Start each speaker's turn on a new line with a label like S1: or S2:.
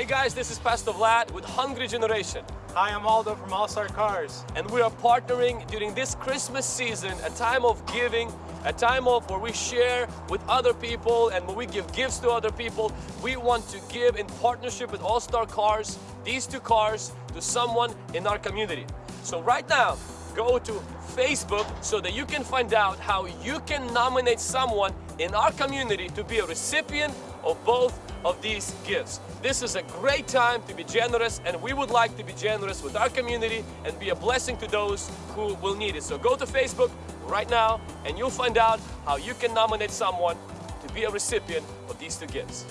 S1: Hey guys, this is Pastor Vlad with Hungry Generation.
S2: Hi, I'm Aldo from All Star Cars.
S1: And we are partnering during this Christmas season, a time of giving, a time of where we share with other people and when we give gifts to other people, we want to give in partnership with All Star Cars, these two cars, to someone in our community. So right now, go to Facebook so that you can find out how you can nominate someone in our community to be a recipient of both of these gifts. This is a great time to be generous and we would like to be generous with our community and be a blessing to those who will need it. So go to Facebook right now and you'll find out how you can nominate someone to be a recipient of these two gifts.